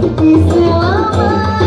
Isso é amor